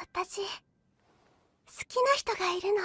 私好きな人がいるの。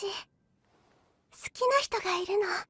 私好きな人がいるの。